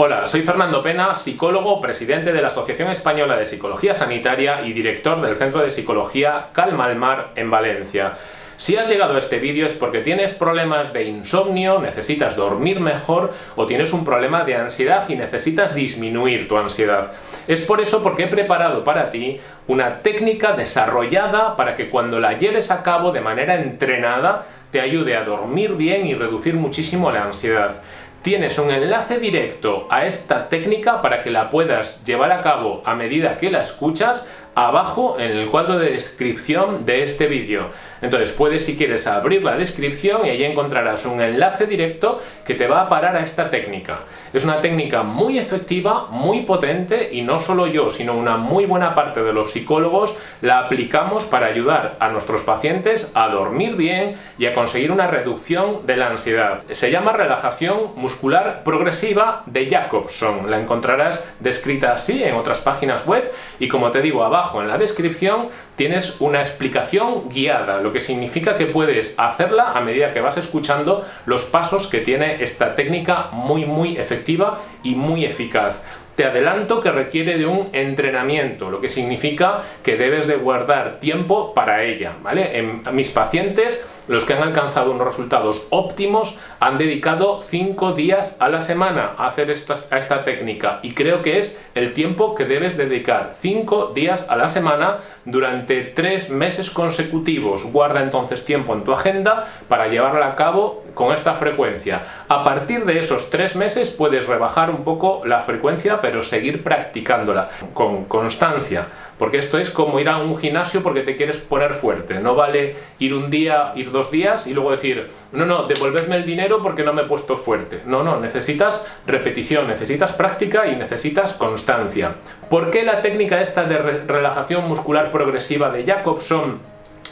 Hola, soy Fernando Pena, psicólogo, presidente de la Asociación Española de Psicología Sanitaria y director del Centro de Psicología Calma al Mar en Valencia. Si has llegado a este vídeo es porque tienes problemas de insomnio, necesitas dormir mejor o tienes un problema de ansiedad y necesitas disminuir tu ansiedad. Es por eso porque he preparado para ti una técnica desarrollada para que cuando la lleves a cabo de manera entrenada te ayude a dormir bien y reducir muchísimo la ansiedad tienes un enlace directo a esta técnica para que la puedas llevar a cabo a medida que la escuchas abajo en el cuadro de descripción de este vídeo. Entonces puedes si quieres abrir la descripción y allí encontrarás un enlace directo que te va a parar a esta técnica. Es una técnica muy efectiva, muy potente y no solo yo, sino una muy buena parte de los psicólogos la aplicamos para ayudar a nuestros pacientes a dormir bien y a conseguir una reducción de la ansiedad. Se llama relajación muscular progresiva de Jacobson. La encontrarás descrita así en otras páginas web y como te digo abajo en la descripción tienes una explicación guiada, lo que significa que puedes hacerla a medida que vas escuchando los pasos que tiene esta técnica muy muy efectiva y muy eficaz te adelanto que requiere de un entrenamiento, lo que significa que debes de guardar tiempo para ella, ¿vale? En mis pacientes, los que han alcanzado unos resultados óptimos, han dedicado 5 días a la semana a hacer esta, técnica y creo que es el tiempo que debes dedicar, 5 días a la semana durante 3 meses consecutivos. Guarda entonces tiempo en tu agenda para llevarla a cabo con esta frecuencia. A partir de esos 3 meses puedes rebajar un poco la frecuencia, pero seguir practicándola con constancia, porque esto es como ir a un gimnasio porque te quieres poner fuerte, no vale ir un día, ir dos días y luego decir, no, no, devolvedme el dinero porque no me he puesto fuerte. No, no, necesitas repetición, necesitas práctica y necesitas constancia. ¿Por qué la técnica esta de relajación muscular progresiva de Jacobson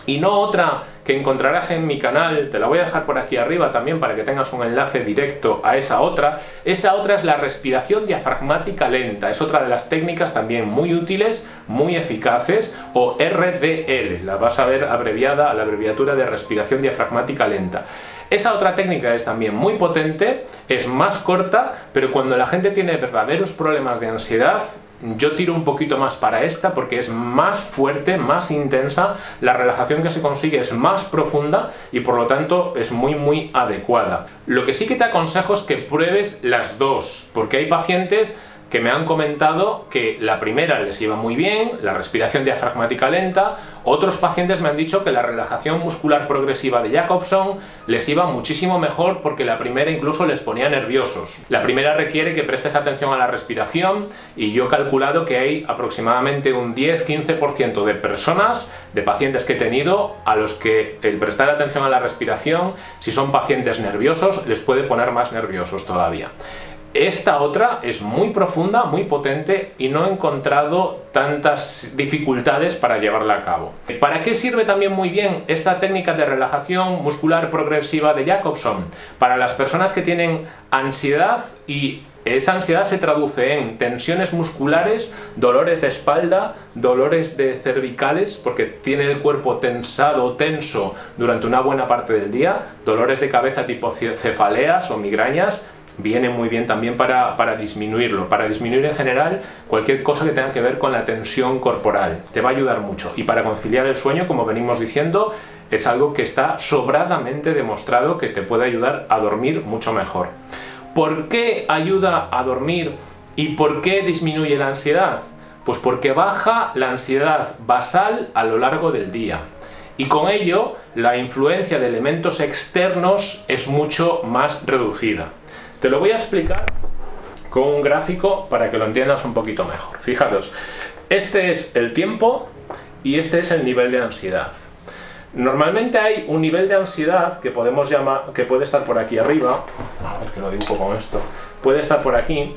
y no otra que encontrarás en mi canal, te la voy a dejar por aquí arriba también para que tengas un enlace directo a esa otra. Esa otra es la respiración diafragmática lenta, es otra de las técnicas también muy útiles, muy eficaces, o RDL, la vas a ver abreviada a la abreviatura de respiración diafragmática lenta. Esa otra técnica es también muy potente, es más corta, pero cuando la gente tiene verdaderos problemas de ansiedad, yo tiro un poquito más para esta porque es más fuerte, más intensa, la relajación que se consigue es más profunda y por lo tanto es muy muy adecuada. Lo que sí que te aconsejo es que pruebes las dos, porque hay pacientes que me han comentado que la primera les iba muy bien, la respiración diafragmática lenta, otros pacientes me han dicho que la relajación muscular progresiva de Jacobson les iba muchísimo mejor porque la primera incluso les ponía nerviosos. La primera requiere que prestes atención a la respiración y yo he calculado que hay aproximadamente un 10-15% de personas, de pacientes que he tenido, a los que el prestar atención a la respiración, si son pacientes nerviosos, les puede poner más nerviosos todavía. Esta otra es muy profunda, muy potente y no he encontrado tantas dificultades para llevarla a cabo. ¿Para qué sirve también muy bien esta técnica de relajación muscular progresiva de Jacobson? Para las personas que tienen ansiedad y esa ansiedad se traduce en tensiones musculares, dolores de espalda, dolores de cervicales, porque tiene el cuerpo tensado, tenso durante una buena parte del día, dolores de cabeza tipo cefaleas o migrañas, viene muy bien también para, para, disminuirlo, para disminuir en general cualquier cosa que tenga que ver con la tensión corporal. Te va a ayudar mucho. Y para conciliar el sueño, como venimos diciendo, es algo que está sobradamente demostrado que te puede ayudar a dormir mucho mejor. ¿Por qué ayuda a dormir y por qué disminuye la ansiedad? Pues porque baja la ansiedad basal a lo largo del día. Y con ello, la influencia de elementos externos es mucho más reducida. Te lo voy a explicar con un gráfico para que lo entiendas un poquito mejor. Fijaros, este es el tiempo y este es el nivel de ansiedad. Normalmente hay un nivel de ansiedad que podemos llamar, que puede estar por aquí arriba, a ver que lo dibujo con esto, puede estar por aquí,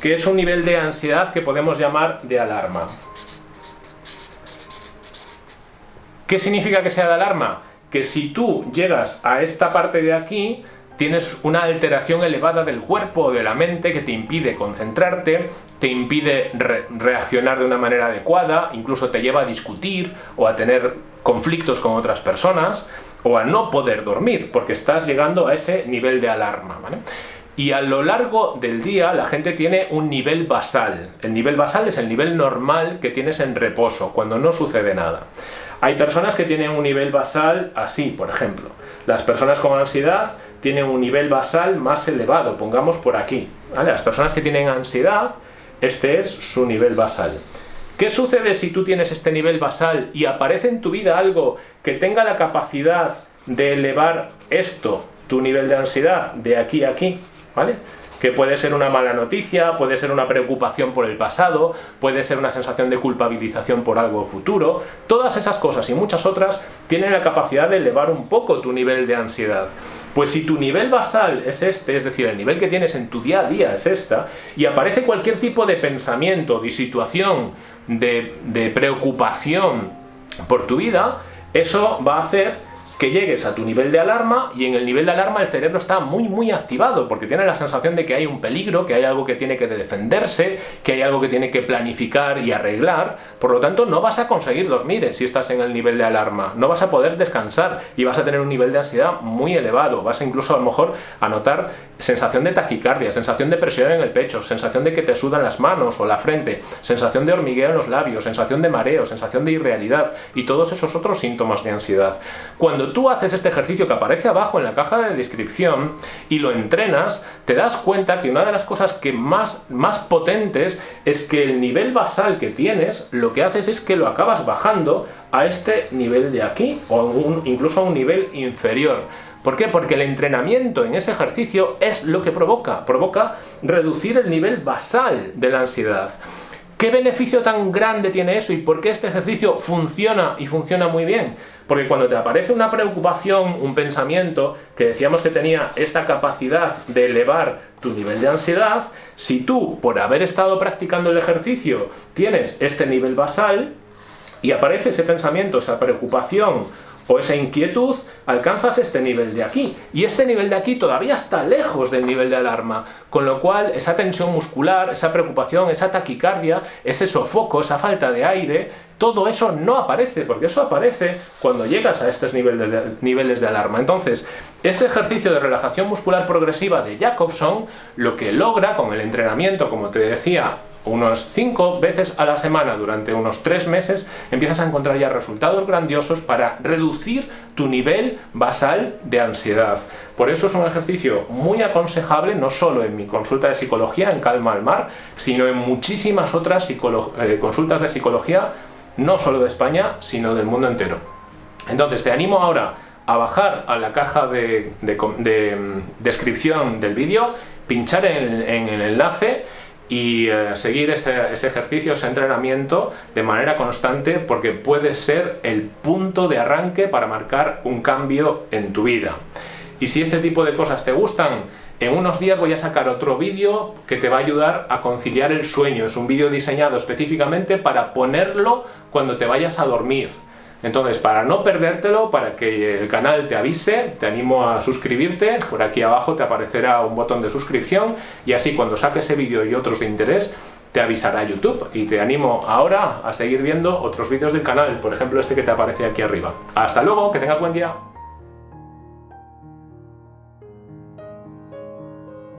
que es un nivel de ansiedad que podemos llamar de alarma. ¿Qué significa que sea de alarma? Que si tú llegas a esta parte de aquí, tienes una alteración elevada del cuerpo o de la mente que te impide concentrarte, te impide reaccionar de una manera adecuada, incluso te lleva a discutir o a tener conflictos con otras personas o a no poder dormir porque estás llegando a ese nivel de alarma. y a lo largo del día la gente tiene un nivel basal. El nivel basal es el nivel normal que tienes en reposo, cuando no sucede nada. Hay personas que tienen un nivel basal así, por ejemplo. Las personas con ansiedad tienen un nivel basal más elevado, pongamos por aquí. Las personas que tienen ansiedad, este es su nivel basal. ¿Qué sucede si tú tienes este nivel basal y aparece en tu vida algo que tenga la capacidad de elevar esto, tu nivel de ansiedad, de aquí a aquí? ¿Vale? que puede ser una mala noticia, puede ser una preocupación por el pasado, puede ser una sensación de culpabilización por algo futuro, todas esas cosas y muchas otras tienen la capacidad de elevar un poco tu nivel de ansiedad. Pues si tu nivel basal es este, es decir, el nivel que tienes en tu día a día es esta, y aparece cualquier tipo de pensamiento, de situación, de, de preocupación por tu vida, eso va a hacer que llegues a tu nivel de alarma y en el nivel de alarma el cerebro está muy muy activado porque tiene la sensación de que hay un peligro, que hay algo que tiene que defenderse, que hay algo que tiene que planificar y arreglar, por lo tanto no vas a conseguir dormir si estás en el nivel de alarma, no vas a poder descansar y vas a tener un nivel de ansiedad muy elevado, vas a incluso a lo mejor a notar sensación de taquicardia, sensación de presión en el pecho, sensación de que te sudan las manos o la frente, sensación de hormigueo en los labios, sensación de mareo, sensación de irrealidad y todos esos otros síntomas de ansiedad. Cuando tú haces este ejercicio que aparece abajo en la caja de descripción y lo entrenas, te das cuenta que una de las cosas que más, más potentes es que el nivel basal que tienes, lo que haces es que lo acabas bajando a este nivel de aquí, o incluso a un nivel inferior. ¿Por qué? Porque el entrenamiento en ese ejercicio es lo que provoca, provoca reducir el nivel basal de la ansiedad. ¿Qué beneficio tan grande tiene eso y por qué este ejercicio funciona y funciona muy bien? Porque cuando te aparece una preocupación, un pensamiento, que decíamos que tenía esta capacidad de elevar tu nivel de ansiedad, si tú, por haber estado practicando el ejercicio, tienes este nivel basal, y aparece ese pensamiento, esa preocupación o esa inquietud, alcanzas este nivel de aquí. Y este nivel de aquí todavía está lejos del nivel de alarma, con lo cual esa tensión muscular, esa preocupación, esa taquicardia, ese sofoco, esa falta de aire, todo eso no aparece, porque eso aparece cuando llegas a estos niveles de, niveles de alarma. Entonces, este ejercicio de relajación muscular progresiva de Jacobson, lo que logra con el entrenamiento, como te decía, unos 5 veces a la semana durante unos 3 meses, empiezas a encontrar ya resultados grandiosos para reducir tu nivel basal de ansiedad. Por eso es un ejercicio muy aconsejable, no solo en mi consulta de psicología en Calma al Mar, sino en muchísimas otras eh, consultas de psicología, no solo de España, sino del mundo entero. Entonces te animo ahora a bajar a la caja de, mm, descripción del vídeo, pinchar en el enlace y eh, seguir ese, ejercicio, ese entrenamiento de manera constante porque puede ser el punto de arranque para marcar un cambio en tu vida. Y si este tipo de cosas te gustan, en unos días voy a sacar otro vídeo que te va a ayudar a conciliar el sueño. Es un vídeo diseñado específicamente para ponerlo cuando te vayas a dormir. Entonces, para no perdértelo, para que el canal te avise, te animo a suscribirte, por aquí abajo te aparecerá un botón de suscripción y así cuando saque ese vídeo y otros de interés, te avisará YouTube y te animo ahora a seguir viendo otros vídeos del canal, por ejemplo este que te aparece aquí arriba. ¡Hasta luego! ¡Que tengas buen día!